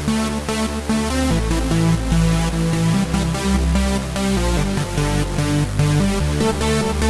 We'll be right back.